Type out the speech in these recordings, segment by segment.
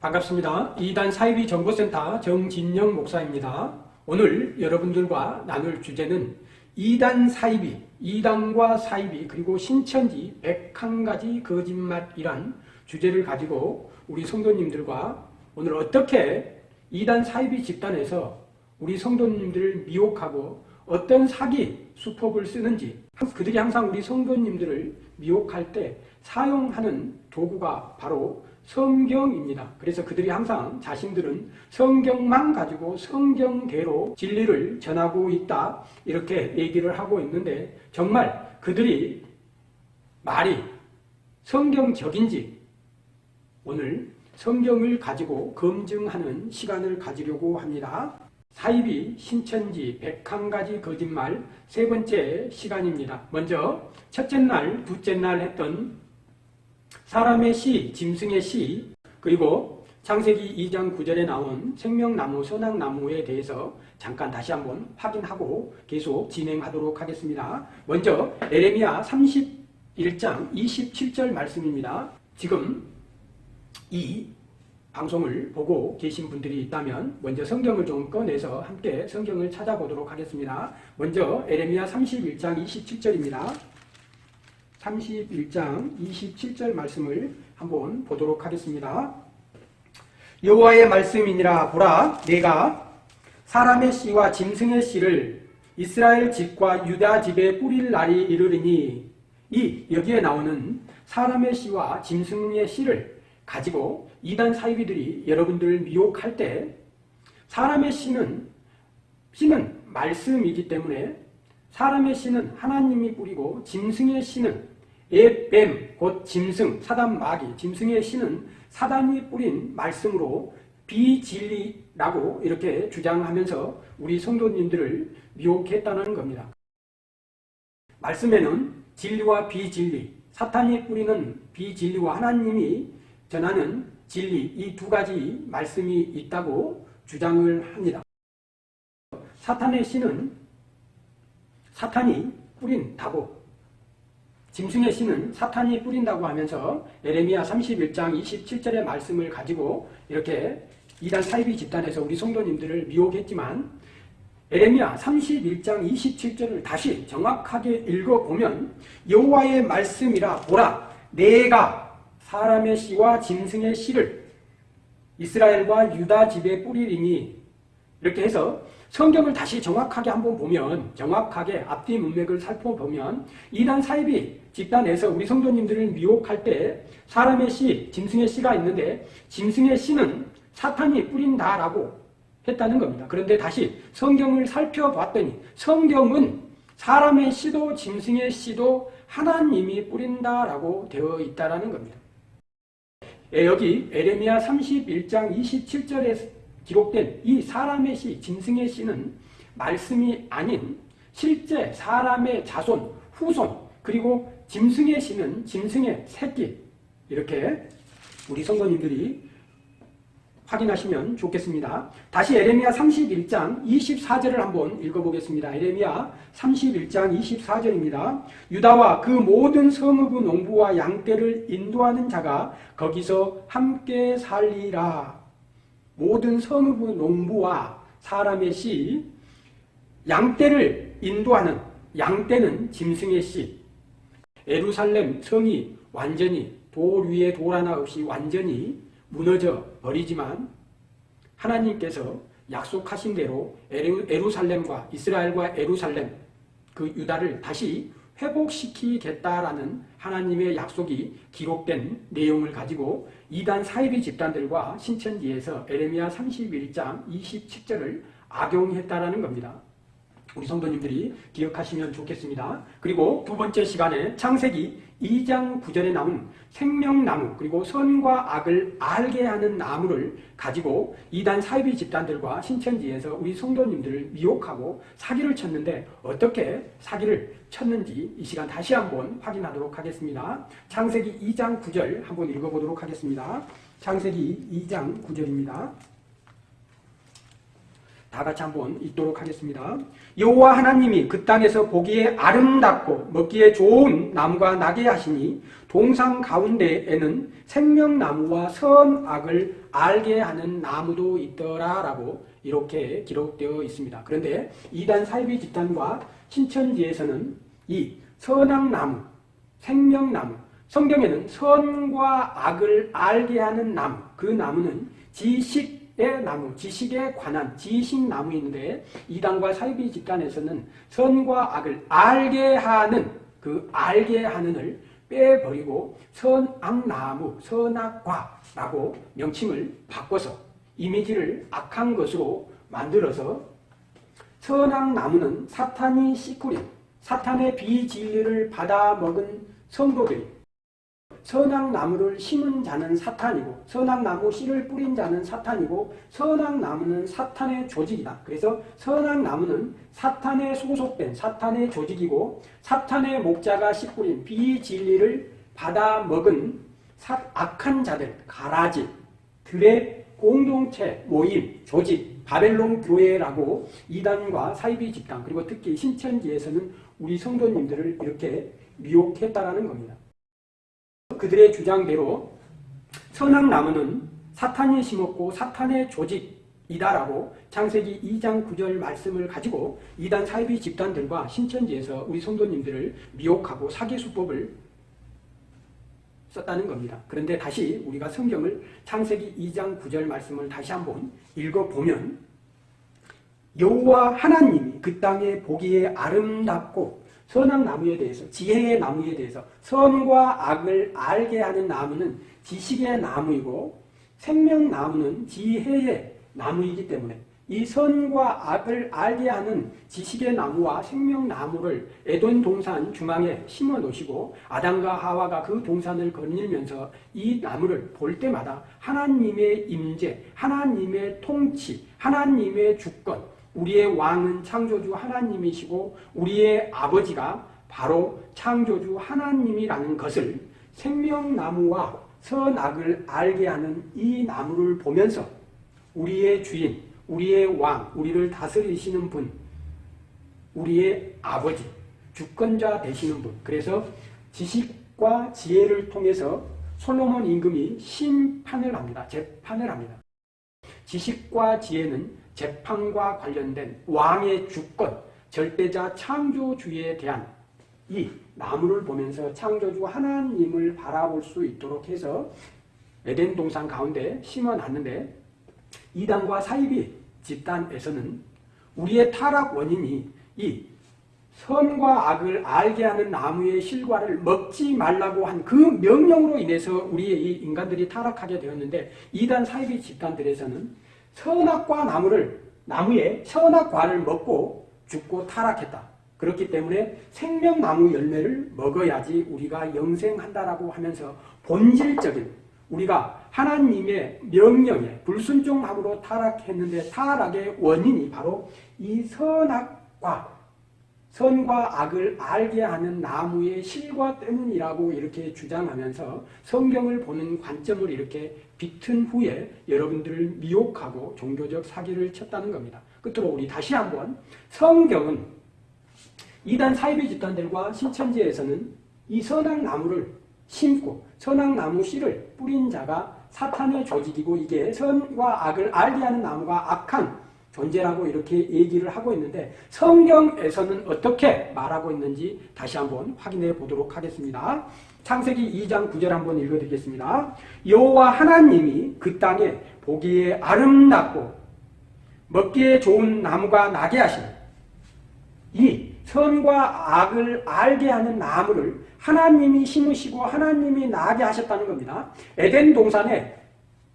반갑습니다. 이단 사이비 정보센터 정진영 목사입니다. 오늘 여러분들과 나눌 주제는 이단 사이비, 이단과 사이비 그리고 신천지 101가지 거짓말이란 주제를 가지고 우리 성도님들과 오늘 어떻게 이단 사이비 집단에서 우리 성도님들을 미혹하고 어떤 사기 수법을 쓰는지 그들이 항상 우리 성도님들을 미혹할 때 사용하는 도구가 바로 성경입니다. 그래서 그들이 항상 자신들은 성경만 가지고 성경대로 진리를 전하고 있다 이렇게 얘기를 하고 있는데 정말 그들이 말이 성경적인지 오늘 성경을 가지고 검증하는 시간을 가지려고 합니다. 사이비, 신천지, 101가지 거짓말 세 번째 시간입니다. 먼저 첫째 날, 둘째 날 했던 사람의 시, 짐승의 시, 그리고 창세기 2장 9절에 나온 생명나무, 선악나무에 대해서 잠깐 다시 한번 확인하고 계속 진행하도록 하겠습니다. 먼저 에레미야 31장 27절 말씀입니다. 지금 이 방송을 보고 계신 분들이 있다면 먼저 성경을 좀 꺼내서 함께 성경을 찾아보도록 하겠습니다. 먼저 에레미야 31장 27절입니다. 31장 27절 말씀을 한번 보도록 하겠습니다. 여호와의 말씀이니라 보라 내가 사람의 씨와 짐승의 씨를 이스라엘 집과 유다 집에 뿌릴 날이 이르리니 이 여기에 나오는 사람의 씨와 짐승의 씨를 가지고 이단 사이비들이 여러분들을 미혹할 때 사람의 씨는 씨는 말씀이기 때문에 사람의 씨는 하나님이 뿌리고 짐승의 씨는 에뱀 곧 짐승 사단 마귀 짐승의 씨는 사단이 뿌린 말씀으로 비진리라고 이렇게 주장하면서 우리 성도님들을 미혹했다는 겁니다. 말씀에는 진리와 비진리 사탄이 뿌리는 비진리와 하나님이 전하는 진리 이 두 가지 말씀이 있다고 주장을 합니다. 사탄의 씨는 사탄이 뿌린 다고 짐승의 씨는 사탄이 뿌린다고 하면서 에레미야 31장 27절의 말씀을 가지고 이렇게 이단 사이비 집단에서 우리 성도님들을 미혹했지만 에레미야 31장 27절을 다시 정확하게 읽어보면 여호와의 말씀이라 보라 내가 사람의 씨와 짐승의 씨를 이스라엘과 유다 집에 뿌리리니 이렇게 해서 성경을 다시 정확하게 한번 보면 정확하게 앞뒤 문맥을 살펴보면 이단 사이비 집단에서 우리 성도님들을 미혹할 때 사람의 씨, 짐승의 씨가 있는데 짐승의 씨는 사탄이 뿌린다라고 했다는 겁니다. 그런데 다시 성경을 살펴봤더니 성경은 사람의 씨도 짐승의 씨도 하나님이 뿌린다라고 되어 있다는 겁니다. 예, 여기 에레미야 31장 27절에 기록된 이 사람의 시, 짐승의 시는 말씀이 아닌 실제 사람의 자손, 후손, 그리고 짐승의 시는 짐승의 새끼 이렇게 우리 성도님들이 확인하시면 좋겠습니다. 다시 에레미야 31장 24절을 한번 읽어보겠습니다. 에레미야 31장 24절입니다. 유다와 그 모든 성읍의 농부와 양떼를 인도하는 자가 거기서 함께 살리라. 모든 성읍의 농부와 사람의 씨, 양떼를 인도하는 양떼는 짐승의 씨, 에루살렘 성이 완전히 돌 위에 돌 하나 없이 완전히 무너져 버리지만 하나님께서 약속하신 대로 에루, 살렘과 이스라엘과 에루살렘 그 유다를 다시 회복시키겠다라는 하나님의 약속이 기록된 내용을 가지고 이단 사이비 집단들과 신천지에서 에레미야 31장 27절을 악용했다라는 겁니다. 우리 성도님들이 기억하시면 좋겠습니다. 그리고 두 번째 시간에 창세기 2장 9절에 나온 생명나무 그리고 선과 악을 알게 하는 나무를 가지고 이단 사이비 집단들과 신천지에서 우리 성도님들을 미혹하고 사기를 쳤는데 어떻게 사기를 쳤는지 이 시간 다시 한번 확인하도록 하겠습니다. 창세기 2장 9절 한번 읽어보도록 하겠습니다. 창세기 2장 9절입니다. 다 같이 한번 읽도록 하겠습니다. 여호와 하나님이 그 땅에서 보기에 아름답고 먹기에 좋은 나무가 나게 하시니 동상 가운데에는 생명나무와 선악을 알게 하는 나무도 있더라라고 이렇게 기록되어 있습니다. 그런데 이단 사이비 집단과 신천지에서는 이 선악나무, 생명나무, 성경에는 선과 악을 알게 하는 나무, 그 나무는 지식 의 나무, 지식에 관한 지식나무 있는데 이단과 사이비 집단에서는 선과 악을 알게 하는 그 알게 하는을 빼버리고 선악나무, 선악과라고 명칭을 바꿔서 이미지를 악한 것으로 만들어서 선악나무는 사탄이 씨꾸린 사탄의 비진리를 받아먹은 성도들이 선악나무를 심은 자는 사탄이고 선악나무 씨를 뿌린 자는 사탄이고 선악나무는 사탄의 조직이다. 그래서 선악나무는 사탄에 소속된 사탄의 조직이고 사탄의 목자가 씨 뿌린 비진리를 받아먹은 악한 자들, 가라지 들의 공동체, 모임, 조직, 바벨론 교회라고 이단과 사이비 집단 그리고 특히 신천지에서는 우리 성도님들을 이렇게 미혹했다라는 겁니다. 그들의 주장대로 선악 나무는 사탄이 심었고 사탄의 조직이다라고 창세기 2장 9절 말씀을 가지고 이단 사이비 집단들과 신천지에서 우리 성도님들을 미혹하고 사기 수법을 썼다는 겁니다. 그런데 다시 우리가 성경을 창세기 2장 9절 말씀을 다시 한번 읽어보면 여호와 하나님이 그 땅에 보기에 아름답고 선악 나무에 대해서 지혜의 나무에 대해서 선과 악을 알게 하는 나무는 지식의 나무이고 생명 나무는 지혜의 나무이기 때문에 이 선과 악을 알게 하는 지식의 나무와 생명 나무를 에돈 동산 중앙에 심어 놓으시고 아담과 하와가 그 동산을 거닐면서 이 나무를 볼 때마다 하나님의 임재, 하나님의 통치, 하나님의 주권, 우리의 왕은 창조주 하나님이시고 우리의 아버지가 바로 창조주 하나님이라는 것을 생명나무와 선악을 알게 하는 이 나무를 보면서 우리의 주인, 우리의 왕, 우리를 다스리시는 분, 우리의 아버지, 주권자 되시는 분. 그래서 지식과 지혜를 통해서 솔로몬 임금이 심판을 합니다. 재판을 합니다. 지식과 지혜는 재판과 관련된 왕의 주권, 절대자 창조주에 대한 이 나무를 보면서 창조주 하나님을 바라볼 수 있도록 해서 에덴 동산 가운데 심어놨는데 이단과 사이비 집단에서는 우리의 타락 원인이 이 선과 악을 알게 하는 나무의 실과를 먹지 말라고 한 그 명령으로 인해서 우리의 이 인간들이 타락하게 되었는데 이단 사이비 집단들에서는 선악과 나무를 나무의 선악과를 먹고 죽고 타락했다. 그렇기 때문에 생명나무 열매를 먹어야지 우리가 영생한다라고 하면서 본질적인 우리가 하나님의 명령에 불순종함으로 타락했는데 타락의 원인이 바로 이 선악과 선과 악을 알게 하는 나무의 실과 때문이라고 이렇게 주장하면서 성경을 보는 관점을 이렇게 비튼 후에 여러분들을 미혹하고 종교적 사기를 쳤다는 겁니다. 끝으로 우리 다시 한번 성경은 이단 사이비 집단들과 신천지에서는 이 선악 나무를 심고 선악 나무 씨를 뿌린 자가 사탄의 조직이고 이게 선과 악을 알게 하는 나무가 악한 존재라고 이렇게 얘기를 하고 있는데 성경에서는 어떻게 말하고 있는지 다시 한번 확인해 보도록 하겠습니다. 창세기 2장 9절 한번 읽어드리겠습니다. 여호와 하나님이 그 땅에 보기에 아름답고 먹기에 좋은 나무가 나게 하시니 이 선과 악을 알게 하는 나무를 하나님이 심으시고 하나님이 나게 하셨다는 겁니다. 에덴 동산에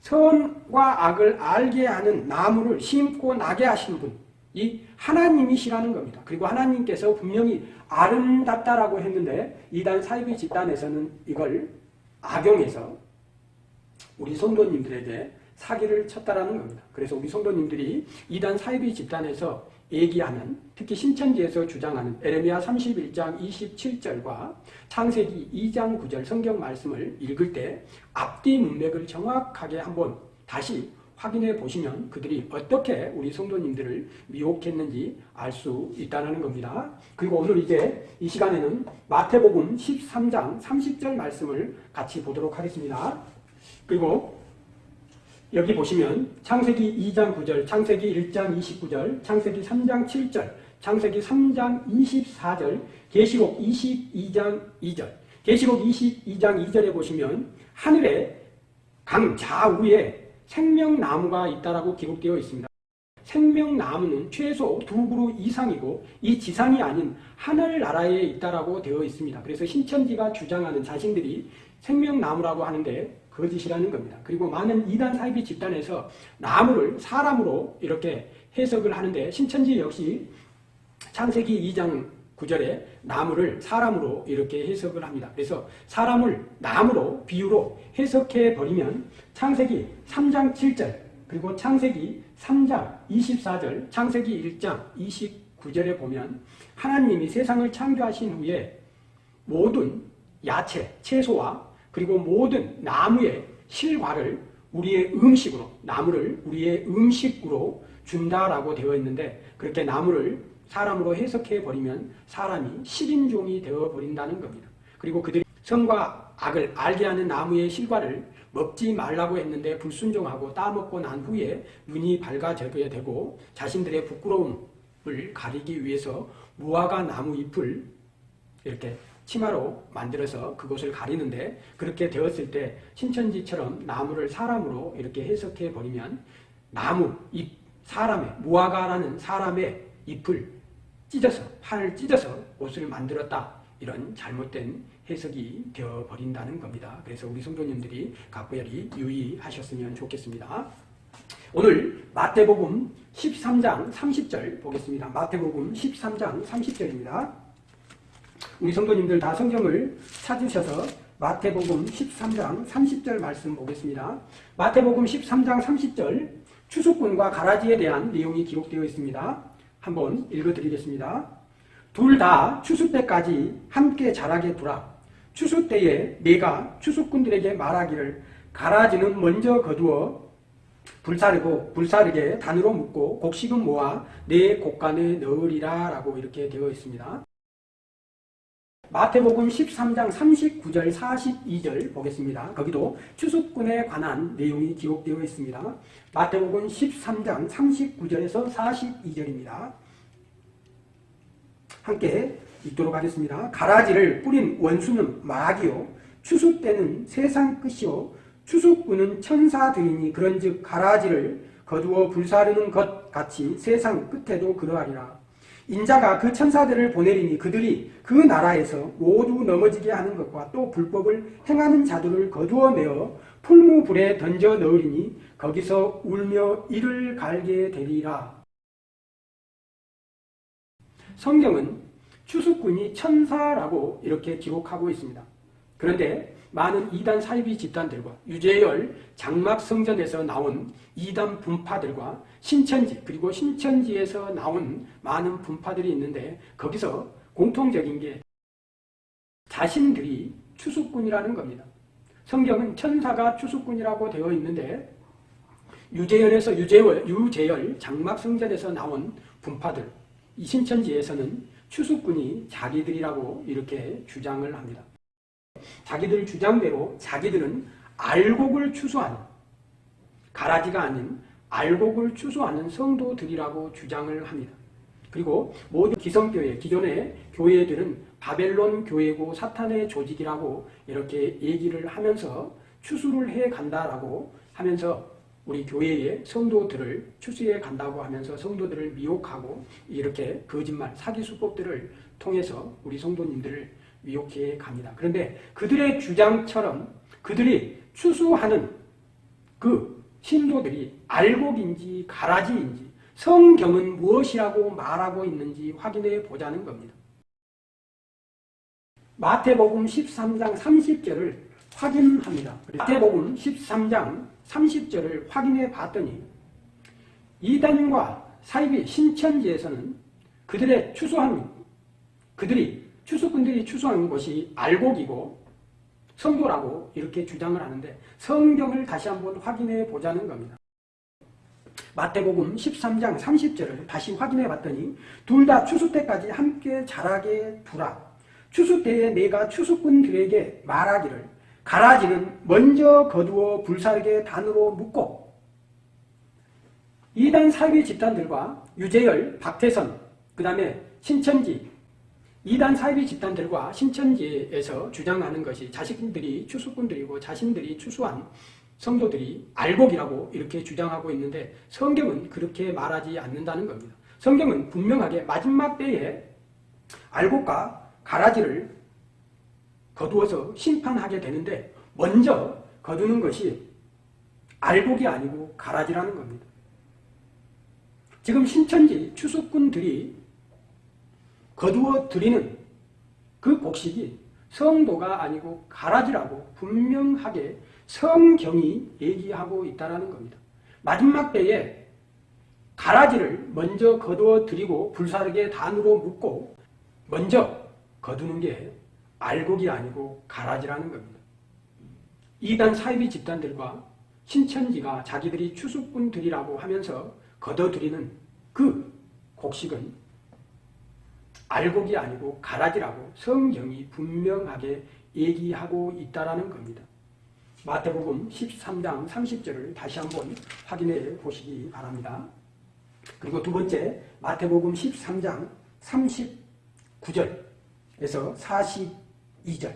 선과 악을 알게 하는 나무를 심고 나게 하신 분이 하나님이시라는 겁니다. 그리고 하나님께서 분명히 아름답다라고 했는데 이단 사이비 집단에서는 이걸 악용해서 우리 성도님들에게 사기를 쳤다라는 겁니다. 그래서 우리 성도님들이 이단 사이비 집단에서 얘기하는 특히 신천지에서 주장하는 에레미야 31장 27절과 창세기 2장 9절 성경 말씀을 읽을 때 앞뒤 문맥을 정확하게 한번 다시 확인해 보시면 그들이 어떻게 우리 성도님들을 미혹했는지 알 수 있다는 겁니다. 그리고 오늘 이제 이 시간에는 마태복음 13장 30절 말씀을 같이 보도록 하겠습니다. 그리고 여기 보시면 창세기 2장 9절, 창세기 1장 29절, 창세기 3장 7절, 창세기 3장 24절, 계시록 22장 2절. 계시록 22장 2절에 보시면 하늘에 강 좌우에 생명나무가 있다라고 기록되어 있습니다. 생명나무는 최소 두 그루 이상이고 이 지상이 아닌 하늘나라에 있다라고 되어 있습니다. 그래서 신천지가 주장하는 자신들이 생명나무라고 하는데 거짓이라는 겁니다. 그리고 많은 이단 사이비 집단에서 나무를 사람으로 이렇게 해석을 하는데 신천지 역시 창세기 2장 9절에 나무를 사람으로 이렇게 해석을 합니다. 그래서 사람을 나무로 비유로 해석해 버리면 창세기 3장 7절 그리고 창세기 3장 24절 창세기 1장 29절에 보면 하나님이 세상을 창조하신 후에 모든 야채, 채소와 그리고 모든 나무의 실과를 우리의 음식으로 나무를 우리의 음식으로 준다라고 되어 있는데 그렇게 나무를 사람으로 해석해 버리면 사람이 식인종이 되어 버린다는 겁니다. 그리고 그들이 선과 악을 알게 하는 나무의 실과를 먹지 말라고 했는데 불순종하고 따먹고 난 후에 눈이 밝아져야 되고 자신들의 부끄러움을 가리기 위해서 무화과 나무 잎을 이렇게 치마로 만들어서 그곳을 가리는데 그렇게 되었을 때 신천지처럼 나무를 사람으로 이렇게 해석해 버리면 나무, 잎, 사람의 무화과라는 사람의 잎을 찢어서 판을 찢어서 옷을 만들었다 이런 잘못된 해석이 되어버린다는 겁니다. 그래서 우리 성도님들이 각별히 유의하셨으면 좋겠습니다. 오늘 마태복음 13장 30절 보겠습니다. 마태복음 13장 30절입니다. 우리 성도님들 다 성경을 찾으셔서 마태복음 13장 30절 말씀 보겠습니다. 마태복음 13장 30절 추수꾼과 가라지에 대한 내용이 기록되어 있습니다. 한번 읽어드리겠습니다. 둘 다 추수 때까지 함께 자라게 두라. 추수 때에 내가 추수꾼들에게 말하기를 가라지는 먼저 거두어 불사르고 불사르게 단으로 묶고 곡식은 모아 내 곡간에 넣으리라 라고 이렇게 되어 있습니다. 마태복음 13장 39절 42절 보겠습니다. 거기도 추수꾼에 관한 내용이 기록되어 있습니다. 마태복음 13장 39절에서 42절입니다. 함께 읽도록 하겠습니다. 가라지를 뿌린 원수는 마귀요 추수 때는 세상 끝이요 추수꾼은 천사들이니 그런즉 가라지를 거두어 불사르는 것 같이 세상 끝에도 그러하리라. 인자가 그 천사들을 보내리니 그들이 그 나라에서 모두 넘어지게 하는 것과 또 불법을 행하는 자들을 거두어 내어 풀무불에 던져 넣으리니 거기서 울며 이를 갈게 되리라. 성경은 추수꾼이 천사라고 이렇게 기록하고 있습니다. 그런데 많은 이단 사이비 집단들과 유재열 장막 성전에서 나온 이단 분파들과 신천지 그리고 신천지에서 나온 많은 분파들이 있는데 거기서 공통적인 게 자신들이 추수꾼이라는 겁니다. 성경은 천사가 추수꾼이라고 되어 있는데 유재열에서 유재열, 유재열 장막 성전에서 나온 분파들 이 신천지에서는 추수꾼이 자기들이라고 이렇게 주장을 합니다. 자기들 주장대로 자기들은 알곡을 추수하는 가라지가 아닌 알곡을 추수하는 성도들이라고 주장을 합니다. 그리고 모든 기성교회, 기존의 교회들은 바벨론 교회고 사탄의 조직이라고 이렇게 얘기를 하면서 추수를 해 간다라고 하면서 우리 교회의 성도들을 추수해 간다고 하면서 성도들을 미혹하고 이렇게 거짓말, 사기 수법들을 통해서 우리 성도님들을 미혹해 갑니다. 그런데 그들의 주장처럼 그들이 추수하는 그 신도들이 알곡인지 가라지인지 성경은 무엇이라고 말하고 있는지 확인해 보자는 겁니다. 마태복음 13장 30절을 확인합니다. 마태복음 13장 30절을 확인해 봤더니 이단과 사이비 신천지에서는 그들의 추수한 그들이 추수꾼들이 추수한 것이 알곡이고 성도라고 이렇게 주장을 하는데 성경을 다시 한번 확인해 보자는 겁니다. 마태복음 13장 30절을 다시 확인해 봤더니 둘 다 추수 때까지 함께 자라게 두라. 추수 때에 내가 추수꾼들에게 말하기를 가라지는 먼저 거두어 불사르게 단으로 묶고 이단 사회 집단들과 유재열, 박태선, 그 다음에 신천지 이단 사이비 집단들과 신천지에서 주장하는 것이 자신들이 추수꾼들이고 자신들이 추수한 성도들이 알곡이라고 이렇게 주장하고 있는데 성경은 그렇게 말하지 않는다는 겁니다. 성경은 분명하게 마지막 때에 알곡과 가라지를 거두어서 심판하게 되는데 먼저 거두는 것이 알곡이 아니고 가라지라는 겁니다. 지금 신천지 추수꾼들이 거두어 드리는 그 곡식이 성도가 아니고 가라지라고 분명하게 성경이 얘기하고 있다는 겁니다. 마지막 때에 가라지를 먼저 거두어 드리고 불사르게 단으로 묶고 먼저 거두는 게 알곡이 아니고 가라지라는 겁니다. 이단 사이비 집단들과 신천지가 자기들이 추수꾼들이라고 하면서 거둬들이는 그 곡식은 알곡이 아니고 가라지라고 성경이 분명하게 얘기하고 있다는 겁니다. 마태복음 13장 30절을 다시 한번 확인해 보시기 바랍니다. 그리고 두 번째 마태복음 13장 39절에서 42절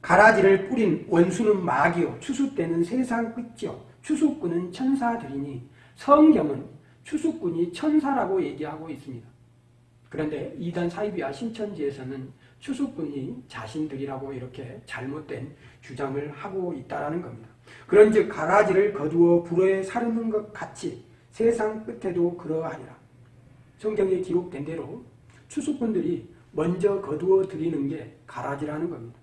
가라지를 뿌린 원수는 마귀요 추수 때는 세상 끝이요 추수꾼은 천사들이니 성경은 추수꾼이 천사라고 얘기하고 있습니다. 그런데 이단 사이비와 신천지에서는 추수꾼이 자신들이라고 이렇게 잘못된 주장을 하고 있다는 겁니다. 그런 즉 가라지를 거두어 불에 사르는 것 같이 세상 끝에도 그러하리라. 성경에 기록된 대로 추수꾼들이 먼저 거두어 드리는 게 가라지라는 겁니다.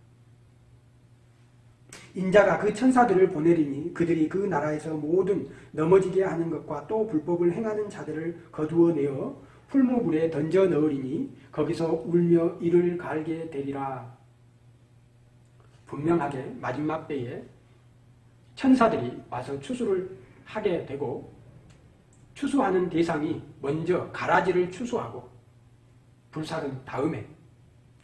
인자가 그 천사들을 보내리니 그들이 그 나라에서 모든 넘어지게 하는 것과 또 불법을 행하는 자들을 거두어 내어 풀무불에 던져 넣으리니 거기서 울며 이를 갈게 되리라. 분명하게 마지막 때에 천사들이 와서 추수를 하게 되고 추수하는 대상이 먼저 가라지를 추수하고 불사른 다음에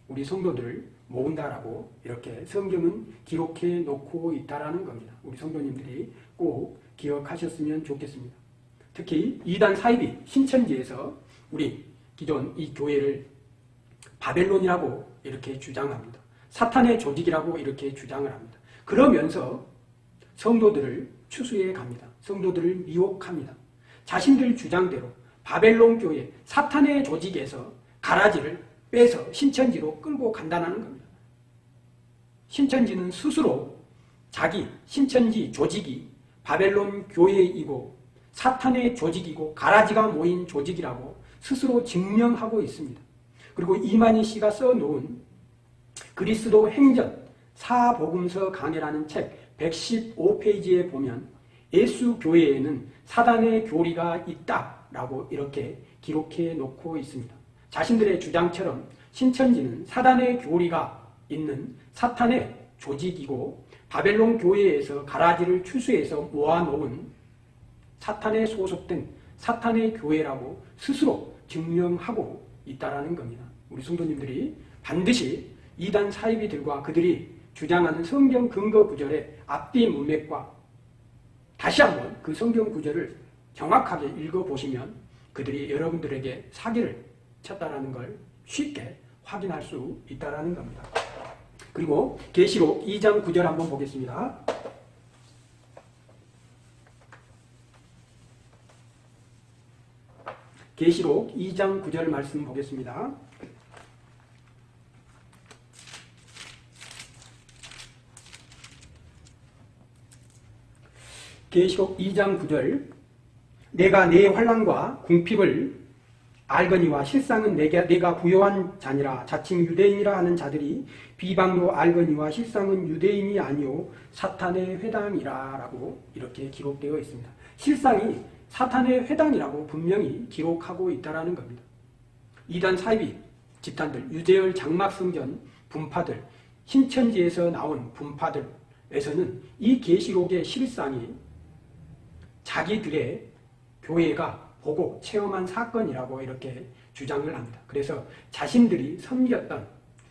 우리 성도들을 모은다라고 이렇게 성경은 기록해 놓고 있다라는 겁니다. 우리 성도님들이 꼭 기억하셨으면 좋겠습니다. 특히 이단 사이비 신천지에서 우리 기존 이 교회를 바벨론이라고 이렇게 주장합니다. 사탄의 조직이라고 이렇게 주장을 합니다. 그러면서 성도들을 추수해 갑니다. 성도들을 미혹합니다. 자신들 주장대로 바벨론 교회 사탄의 조직에서 가라지를 빼서 신천지로 끌고 간다는 겁니다. 신천지는 스스로 자기 신천지 조직이 바벨론 교회이고 사탄의 조직이고 가라지가 모인 조직이라고 스스로 증명하고 있습니다. 그리고 이만희 씨가 써놓은 그리스도 행전 사복음서 강해라는 책 115페이지에 보면 예수 교회에는 사단의 교리가 있다라고 이렇게 기록해 놓고 있습니다. 자신들의 주장처럼 신천지는 사단의 교리가 있는 사탄의 조직이고 바벨론 교회에서 가라지를 추수해서 모아놓은 사탄에 소속된 사탄의 교회라고 스스로 증명하고 있다는 겁니다. 우리 성도님들이 반드시 이단 사이비들과 그들이 주장하는 성경 근거 구절의 앞뒤 문맥과 다시 한번 그 성경 구절을 정확하게 읽어보시면 그들이 여러분들에게 사기를 쳤다는 걸 쉽게 확인할 수 있다는 겁니다. 그리고 계시록 2장 9절 한번 보겠습니다. 계시록 2장 9절 말씀 보겠습니다. 계시록 2장 9절 내가 내 환란과 궁핍을 알거니와 실상은 내가, 내가 부여한 자니라 자칭 유대인이라 하는 자들이 비방로 알거니와 실상은 유대인이 아니요 사탄의 회당이라 라고 이렇게 기록되어 있습니다. 실상이 사탄의 회당이라고 분명히 기록하고 있다는 겁니다. 이단 사이비 집단들, 유재열 장막성전 분파들, 신천지에서 나온 분파들에서는 이 계시록의 실상이 자기들의 교회가 보고 체험한 사건이라고 이렇게 주장을 합니다. 그래서 자신들이 섬겼던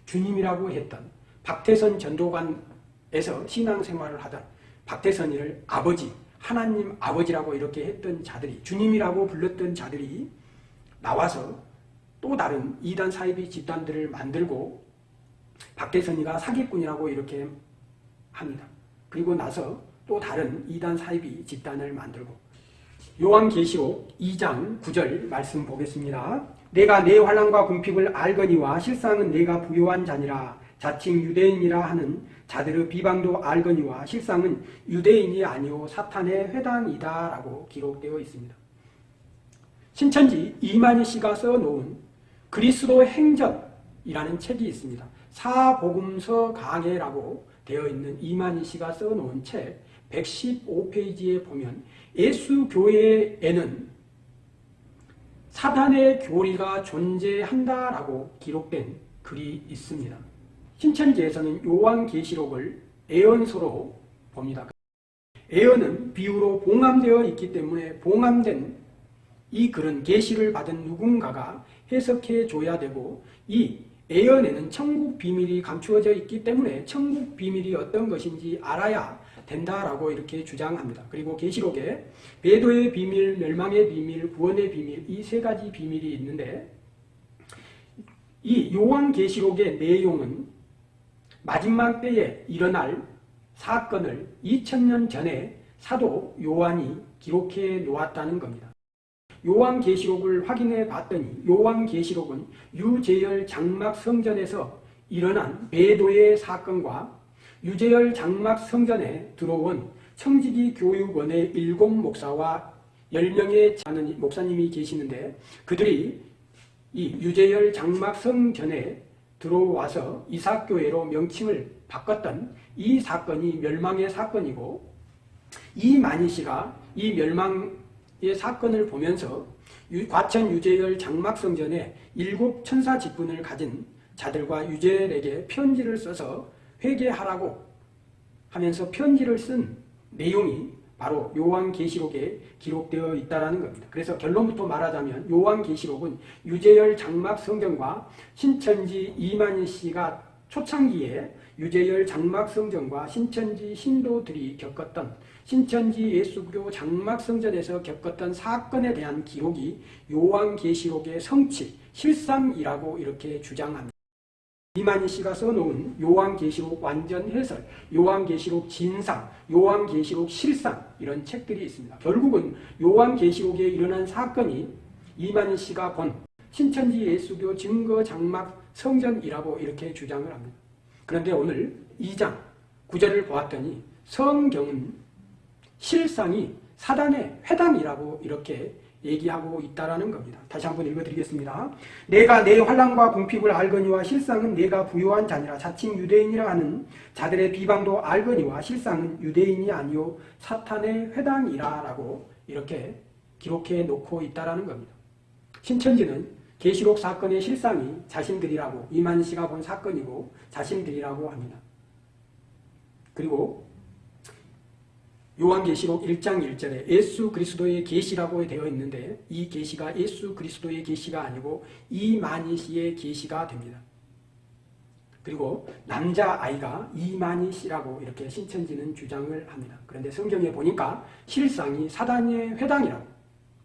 주님이라고 했던 박태선 전도관에서 신앙생활을 하던 박태선이를 아버지, 하나님 아버지라고 이렇게 했던 자들이 주님이라고 불렀던 자들이 나와서 또 다른 이단 사이비 집단들을 만들고 박대선이가 사기꾼이라고 이렇게 합니다. 그리고 나서 또 다른 이단 사이비 집단을 만들고 요한계시록 2장 9절 말씀 보겠습니다. 내가 내 환란과 궁핍을 알거니와 실상은 내가 부요한 자니라 자칭 유대인이라 하는 자들의 비방도 알거니와 실상은 유대인이 아니오 사탄의 회당이다 라고 기록되어 있습니다. 신천지 이만희 씨가 써놓은 그리스도 행전이라는 책이 있습니다. 사복음서 강해라고 되어 있는 이만희 씨가 써놓은 책 115페이지에 보면 예수 교회에는 사단의 교리가 존재한다라고 기록된 글이 있습니다. 신천지에서는 요한계시록을 애언서로 봅니다. 애언은 비유로 봉함되어 있기 때문에 봉함된 이 글은 계시를 받은 누군가가 해석해 줘야 되고 이 애언에는 천국 비밀이 감추어져 있기 때문에 천국 비밀이 어떤 것인지 알아야 된다라고 이렇게 주장합니다. 그리고 계시록에 배도의 비밀, 멸망의 비밀, 구원의 비밀 이 세 가지 비밀이 있는데 이 요한계시록의 내용은 마지막 때에 일어날 사건을 2000년 전에 사도 요한이 기록해 놓았다는 겁니다. 요한계시록을 확인해 봤더니 요한계시록은 유재열 장막 성전에서 일어난 배도의 사건과 유재열 장막 성전에 들어온 청지기 교육원의 일곱 목사와 열명의 자는 목사님이 계시는데 그들이 이 유재열 장막 성전에 들어와서 이삭교회로 명칭을 바꿨던 이 사건이 멸망의 사건이고 이만희 씨가 이 멸망 이 사건을 보면서 과천 유재열 장막성전에 일곱 천사 직분을 가진 자들과 유재열에게 편지를 써서 회개하라고 하면서 편지를 쓴 내용이 바로 요한계시록에 기록되어 있다는 겁니다. 그래서 결론부터 말하자면 요한계시록은 유재열 장막 성전과 신천지 이만희 씨가 초창기에 유재열 장막 성전과 신천지 신도들이 겪었던 신천지 예수교 장막 성전에서 겪었던 사건에 대한 기록이 요한계시록의 성취, 실상이라고 이렇게 주장합니다. 이만희 씨가 써놓은 요한계시록 완전 해설, 요한계시록 진상, 요한계시록 실상 이런 책들이 있습니다. 결국은 요한계시록에 일어난 사건이 이만희 씨가 본 신천지 예수교 증거 장막 성전이라고 이렇게 주장을 합니다. 그런데 오늘 2장 9절을 보았더니 성경은 실상이 사단의 회당이라고 이렇게 얘기하고 있다라는 겁니다. 다시 한번 읽어드리겠습니다. 내가 내 환란과 궁핍을 알거니와 실상은 내가 부요한 자니라 자칭 유대인이라 하는 자들의 비방도 알거니와 실상은 유대인이 아니요 사탄의 회당이라 라고 이렇게 기록해 놓고 있다라는 겁니다. 신천지는 계시록 사건의 실상이 자신들이라고 이만 씨가 본 사건이고 자신들이라고 합니다. 그리고 요한계시록 1장 1절에 예수 그리스도의 계시라고 되어 있는데 이 계시가 예수 그리스도의 계시가 아니고 이만희 씨의 계시가 됩니다. 그리고 남자아이가 이만희 씨라고 이렇게 신천지는 주장을 합니다. 그런데 성경에 보니까 실상이 사단의 회당이라고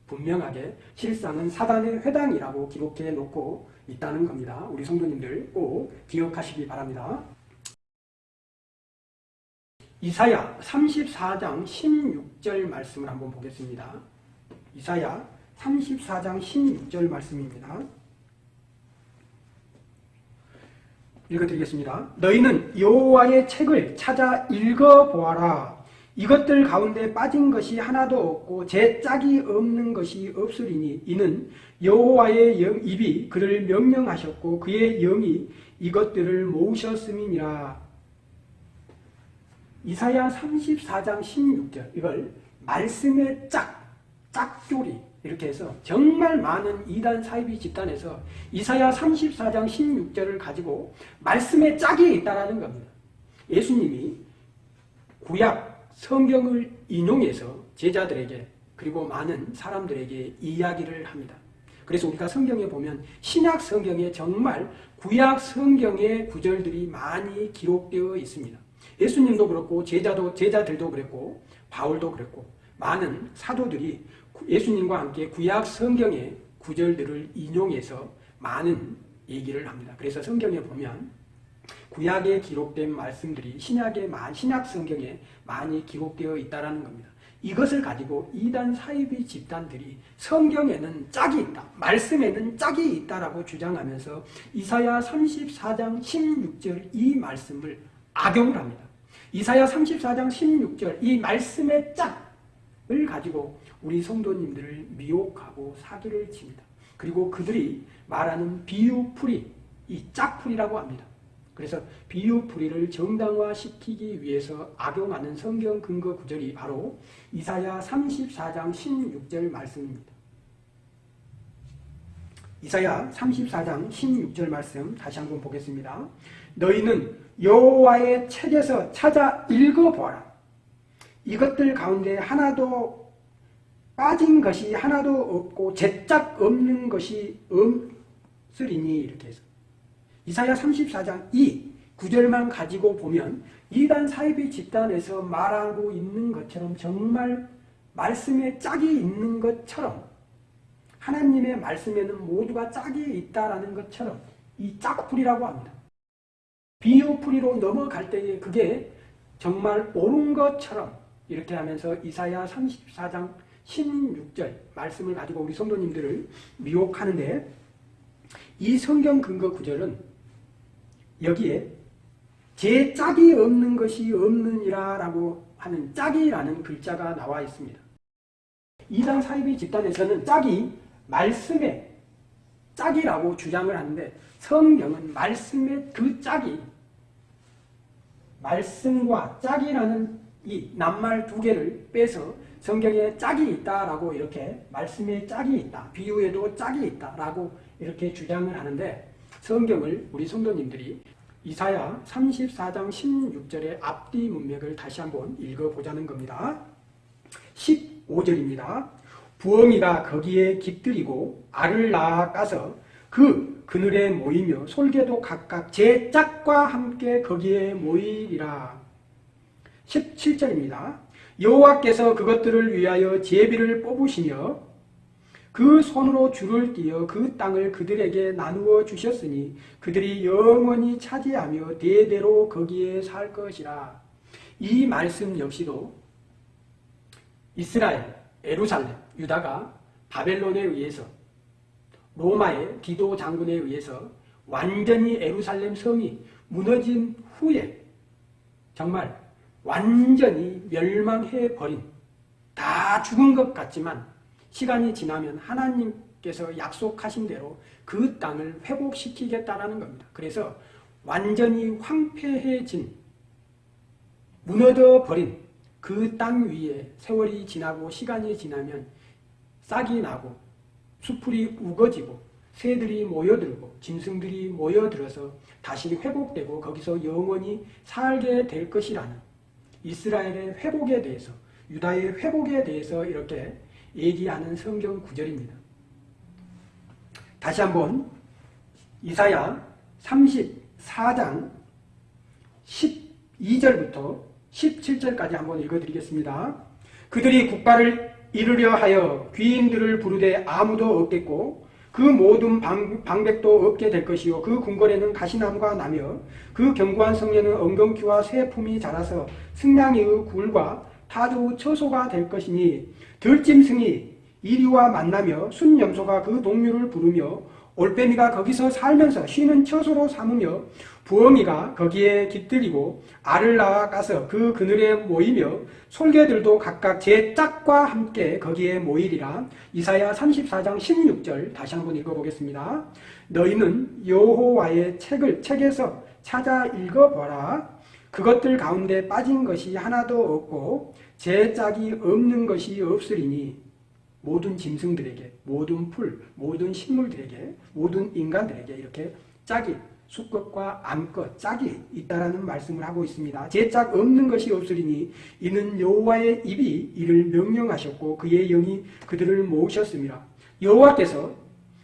분명하게 실상은 사단의 회당이라고 기록해 놓고 있다는 겁니다. 우리 성도님들 꼭 기억하시기 바랍니다. 이사야 34장 16절 말씀을 한번 보겠습니다. 이사야 34장 16절 말씀입니다. 읽어드리겠습니다. 너희는 여호와의 책을 찾아 읽어보아라. 이것들 가운데 빠진 것이 하나도 없고 제 짝이 없는 것이 없으리니 이는 여호와의 영, 입이 그를 명령하셨고 그의 영이 이것들을 모으셨음이니라. 이사야 34장 16절 이걸 말씀의 짝, 짝조리 이렇게 해서 정말 많은 이단 사이비 집단에서 이사야 34장 16절을 가지고 말씀의 짝이 있다는 겁니다. 예수님이 구약 성경을 인용해서 제자들에게 그리고 많은 사람들에게 이야기를 합니다. 그래서 우리가 성경에 보면 신약 성경에 정말 구약 성경의 구절들이 많이 기록되어 있습니다. 예수님도 그렇고 제자도 제자들도 그랬고 바울도 그랬고 많은 사도들이 예수님과 함께 구약 성경의 구절들을 인용해서 많은 얘기를 합니다. 그래서 성경에 보면 구약에 기록된 말씀들이 신약의 신약 성경에 많이 기록되어 있다라는 겁니다. 이것을 가지고 이단 사이비 집단들이 성경에는 짝이 있다. 말씀에는 짝이 있다라고 주장하면서 이사야 34장 16절 이 말씀을 악용을 합니다. 이사야 34장 16절 이 말씀의 짝을 가지고 우리 성도님들을 미혹하고 사기를 칩니다. 그리고 그들이 말하는 비유풀이 이 짝풀이라고 합니다. 그래서 비유풀이를 정당화시키기 위해서 악용하는 성경 근거 구절이 바로 이사야 34장 16절 말씀입니다. 이사야 34장 16절 말씀 다시 한번 보겠습니다. 너희는 여호와의 책에서 찾아 읽어보아라. 이것들 가운데 하나도 빠진 것이 하나도 없고 제짝 없는 것이 없으리니 이렇게 해서 이사야 34장 2 구절만 가지고 보면 이단 사이비 집단에서 말하고 있는 것처럼 정말 말씀에 짝이 있는 것처럼 하나님의 말씀에는 모두가 짝이 있다라는 것처럼 이 짝풀이라고 합니다. 비유풀이로 넘어갈 때에 그게 정말 옳은 것처럼 이렇게 하면서 이사야 34장 16절 말씀을 가지고 우리 성도님들을 미혹하는데 이 성경 근거 구절은 여기에 제 짝이 없는 것이 없느니라 라고 하는 짝이라는 글자가 나와 있습니다. 이단 사이비 집단에서는 짝이 말씀의 짝이라고 주장을 하는데 성경은 말씀의 그 짝이 말씀과 짝이라는 이 낱말 두 개를 빼서 성경에 짝이 있다라고 이렇게 말씀에 짝이 있다. 비유에도 짝이 있다라고 이렇게 주장을 하는데 성경을 우리 성도님들이 이사야 34장 16절의 앞뒤 문맥을 다시 한번 읽어보자는 겁니다. 15절입니다. 부엉이가 거기에 깃들이고 알을 낳아가서 그 그늘에 모이며 솔개도 각각 제 짝과 함께 거기에 모이리라. 17절입니다. 여호와께서 그것들을 위하여 제비를 뽑으시며 그 손으로 줄을 띄어 그 땅을 그들에게 나누어 주셨으니 그들이 영원히 차지하며 대대로 거기에 살 것이라. 이 말씀 역시도 이스라엘, 에루살렘, 유다가 바벨론에 의해서 로마의 디도 장군에 의해서 완전히 에루살렘 성이 무너진 후에 정말 완전히 멸망해 버린 다 죽은 것 같지만 시간이 지나면 하나님께서 약속하신 대로 그 땅을 회복시키겠다라는 겁니다. 그래서 완전히 황폐해진 무너져 버린 그 땅 위에 세월이 지나고 시간이 지나면 싹이 나고 수풀이 우거지고 새들이 모여들고 짐승들이 모여들어서 다시 회복되고 거기서 영원히 살게 될 것이라는 이스라엘의 회복에 대해서 유다의 회복에 대해서 이렇게 얘기하는 성경 구절입니다. 다시 한번 이사야 34장 12절부터 17절까지 한번 읽어드리겠습니다. 그들이 국가를 이루려 하여 귀인들을 부르되 아무도 없겠고 그 모든 방, 백도 없게 될 것이요 그 궁궐에는 가시나무가 나며 그 견고한 성에는 엉겅퀴와 새 품이 자라서 승냥이의 굴과 타조의 처소가 될 것이니 들짐승이 이리와 만나며 순염소가 그 동료를 부르며 올빼미가 거기서 살면서 쉬는 처소로 삼으며 부엉이가 거기에 깃들이고 알을 낳아가서 그 그늘에 모이며 솔개들도 각각 제 짝과 함께 거기에 모이리라 이사야 34장 16절 다시 한번 읽어보겠습니다. 너희는 여호와의 책을 책에서 찾아 읽어보라 그것들 가운데 빠진 것이 하나도 없고 제 짝이 없는 것이 없으리니 모든 짐승들에게 모든 풀 모든 식물들에게 모든 인간들에게 이렇게 짝이 수컷과 암컷 짝이 있다라는 말씀을 하고 있습니다. 제 짝 없는 것이 없으리니 이는 여호와의 입이 이를 명령하셨고 그의 영이 그들을 모으셨습니다. 여호와께서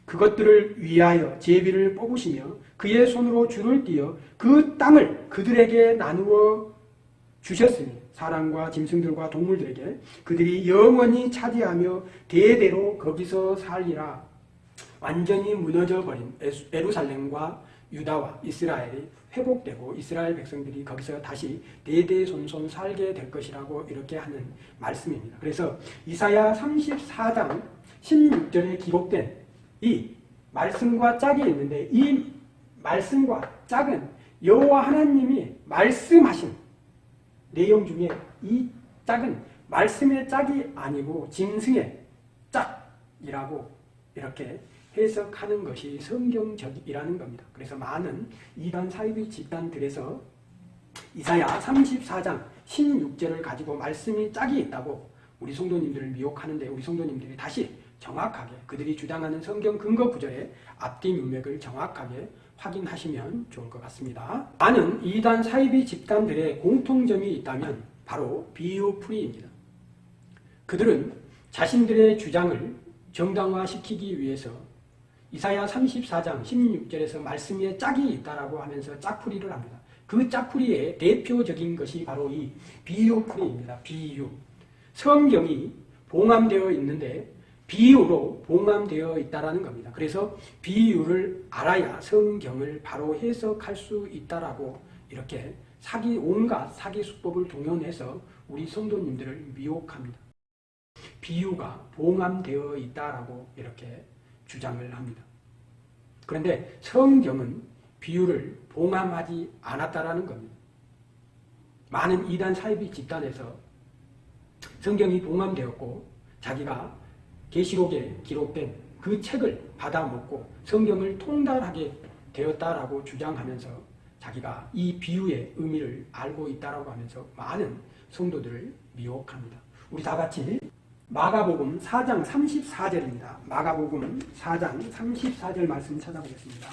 그것들을 위하여 제비를 뽑으시며 그의 손으로 줄을 띄어 그 땅을 그들에게 나누어 주셨으니 사람과 짐승들과 동물들에게 그들이 영원히 차지하며 대대로 거기서 살리라. 완전히 무너져 버린 에루살렘과 유다와 이스라엘이 회복되고 이스라엘 백성들이 거기서 다시 대대손손 살게 될 것이라고 이렇게 하는 말씀입니다. 그래서 이사야 34장 16절에 기록된 이 말씀과 짝이 있는데 이 말씀과 짝은 여호와 하나님이 말씀하신 내용 중에 이 짝은 말씀의 짝이 아니고 짐승의 짝이라고 이렇게 해석하는 것이 성경적이라는 겁니다. 그래서 많은 이단 사이비 집단들에서 이사야 34장 16절을 가지고 말씀이 짝이 있다고 우리 성도님들을 미혹하는데 우리 성도님들이 다시 정확하게 그들이 주장하는 성경 근거 구절의 앞뒤 문맥을 정확하게 확인하시면 좋을 것 같습니다. 많은 이단 사이비 집단들의 공통점이 있다면 바로 비유풀이입니다. 그들은 자신들의 주장을 정당화시키기 위해서 이사야 34장 16절에서 말씀에 짝이 있다라고 하면서 짝풀이를 합니다. 그 짝풀이의 대표적인 것이 바로 이 비유풀이입니다. 비유. 성경이 봉함되어 있는데 비유로 봉함되어 있다라는 겁니다. 그래서 비유를 알아야 성경을 바로 해석할 수 있다라고 이렇게 사기 온갖 사기 수법을 동원해서 우리 성도님들을 미혹합니다. 비유가 봉함되어 있다라고 이렇게 주장을 합니다. 그런데 성경은 비유를 봉함하지 않았다라는 겁니다. 많은 이단 사이비 집단에서 성경이 봉함되었고 자기가 계시록에 기록된 그 책을 받아먹고 성경을 통달하게 되었다라고 주장하면서 자기가 이 비유의 의미를 알고 있다라고 하면서 많은 성도들을 미혹합니다. 우리 다 같이 마가복음 4장 34절입니다. 마가복음 4장 34절 말씀 찾아보겠습니다.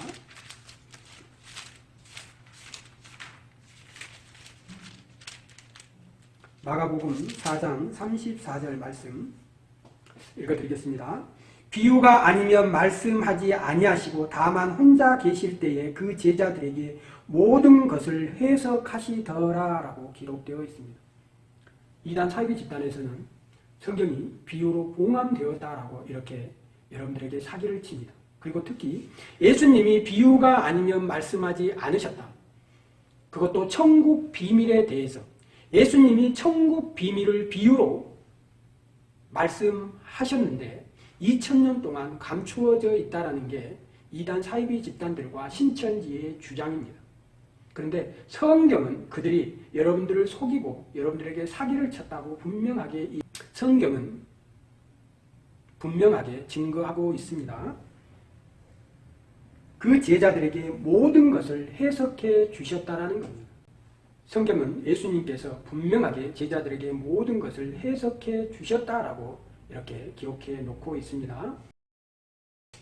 마가복음 4장 34절 말씀 읽어드리겠습니다. 비유가 아니면 말씀하지 아니하시고 다만 혼자 계실 때에 그 제자들에게 모든 것을 해석하시더라라고 기록되어 있습니다. 이단 사이비 집단에서는 성경이 비유로 봉함되었다라고 이렇게 여러분들에게 사기를 칩니다. 그리고 특히 예수님이 비유가 아니면 말씀하지 않으셨다. 그것도 천국 비밀에 대해서 예수님이 천국 비밀을 비유로 말씀하셨는데 2000년 동안 감추어져 있다는 게 이단 사이비 집단들과 신천지의 주장입니다. 그런데 성경은 그들이 여러분들을 속이고 여러분들에게 사기를 쳤다고 분명하게 성경은 분명하게 증거하고 있습니다. 그 제자들에게 모든 것을 해석해 주셨다라는 겁니다. 성경은 예수님께서 분명하게 제자들에게 모든 것을 해석해 주셨다라고 이렇게 기록해 놓고 있습니다.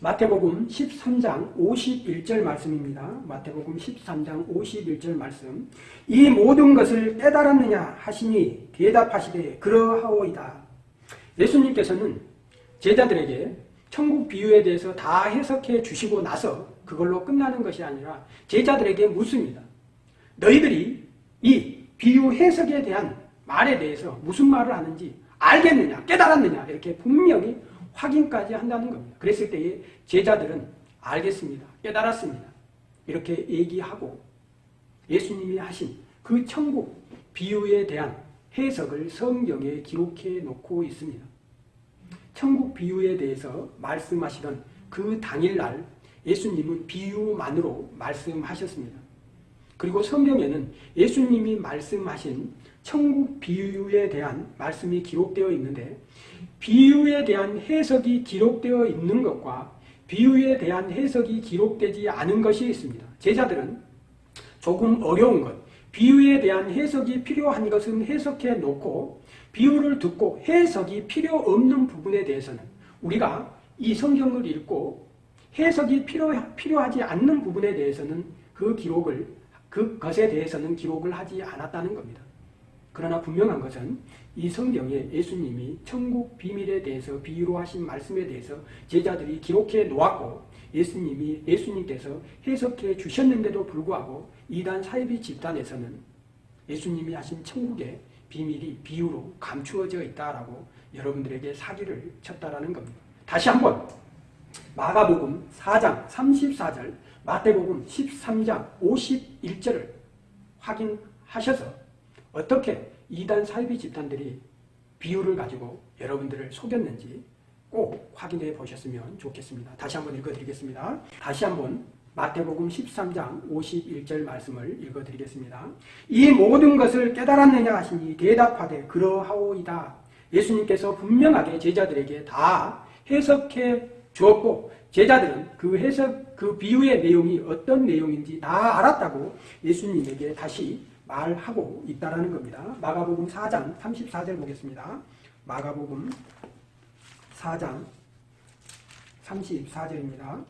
마태복음 13장 51절 말씀입니다. 마태복음 13장 51절 말씀 이 모든 것을 깨달았느냐 하시니 대답하시되 그러하오이다. 예수님께서는 제자들에게 천국 비유에 대해서 다 해석해 주시고 나서 그걸로 끝나는 것이 아니라 제자들에게 묻습니다. 너희들이 이 비유 해석에 대한 말에 대해서 무슨 말을 하는지 알겠느냐 깨달았느냐 이렇게 분명히 확인까지 한다는 겁니다. 그랬을 때에 제자들은 알겠습니다. 깨달았습니다. 이렇게 얘기하고 예수님이 하신 그 천국 비유에 대한 해석을 성경에 기록해 놓고 있습니다. 천국 비유에 대해서 말씀하시던 그 당일날 예수님은 비유만으로 말씀하셨습니다. 그리고 성경에는 예수님이 말씀하신 천국 비유에 대한 말씀이 기록되어 있는데 비유에 대한 해석이 기록되어 있는 것과 비유에 대한 해석이 기록되지 않은 것이 있습니다. 제자들은 조금 어려운 것, 비유에 대한 해석이 필요한 것은 해석해 놓고 비유를 듣고 해석이 필요 없는 부분에 대해서는 우리가 이 성경을 읽고 해석이 필요, 필요하지 않는 부분에 대해서는 그 기록을 그것에 대해서는 기록을 하지 않았다는 겁니다. 그러나 분명한 것은 이 성경에 예수님이 천국 비밀에 대해서 비유로 하신 말씀에 대해서 제자들이 기록해 놓았고 예수님이 예수님께서 해석해 주셨는데도 불구하고 이단 사이비 집단에서는 예수님이 하신 천국의 비밀이 비유로 감추어져 있다라고 여러분들에게 사기를 쳤다라는 겁니다. 다시 한번 마가복음 4장 34절, 마태복음 13장 51절을 확인하셔서 어떻게 이단 사이비 집단들이 비유를 가지고 여러분들을 속였는지 꼭 확인해 보셨으면 좋겠습니다. 다시 한번 읽어드리겠습니다. 다시 한번 마태복음 13장 51절 말씀을 읽어드리겠습니다. 이 모든 것을 깨달았느냐 하시니 대답하되 그러하오이다. 예수님께서 분명하게 제자들에게 다 해석해 주었고 제자들은 그 해석 그 비유의 내용이 어떤 내용인지 다 알았다고 예수님에게 다시 말하고 있다라는 겁니다. 마가복음 4장 34절 보겠습니다. 마가복음 4장 34절입니다.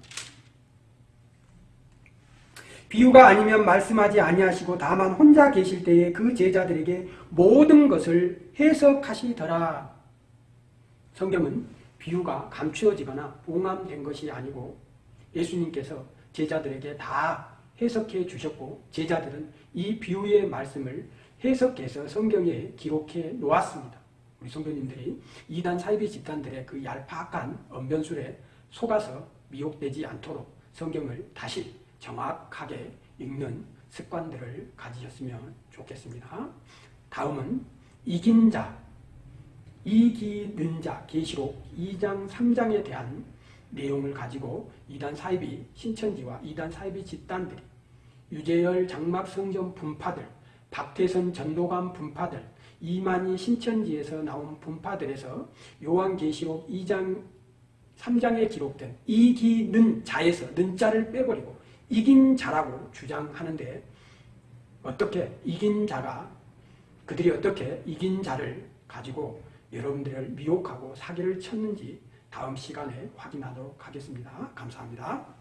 비유가 아니면 말씀하지 아니하시고 다만 혼자 계실 때에 그 제자들에게 모든 것을 해석하시더라. 성경은 비유가 감추어지거나 봉함된 것이 아니고 예수님께서 제자들에게 다 해석해 주셨고 제자들은 이 비유의 말씀을 해석해서 성경에 기록해 놓았습니다. 우리 성도님들이 이단 사이비 집단들의 그 얄팍한 언변술에 속아서 미혹되지 않도록 성경을 다시 정확하게 읽는 습관들을 가지셨으면 좋겠습니다. 다음은 이긴 자, 이기는 자, 계시록 2장 3장에 대한 내용을 가지고 이단 사이비 신천지와 이단 사이비 집단들이 유재열 장막 성전 분파들, 박태선 전도관 분파들, 이만희 신천지에서 나온 분파들에서 요한계시록 2장 3장에 기록된 이기는 자에서 는자를 빼버리고 이긴 자라고 주장하는데 어떻게 이긴 자가 그들이 어떻게 이긴 자를 가지고 여러분들을 미혹하고 사기를 쳤는지 다음 시간에 확인하도록 하겠습니다. 감사합니다.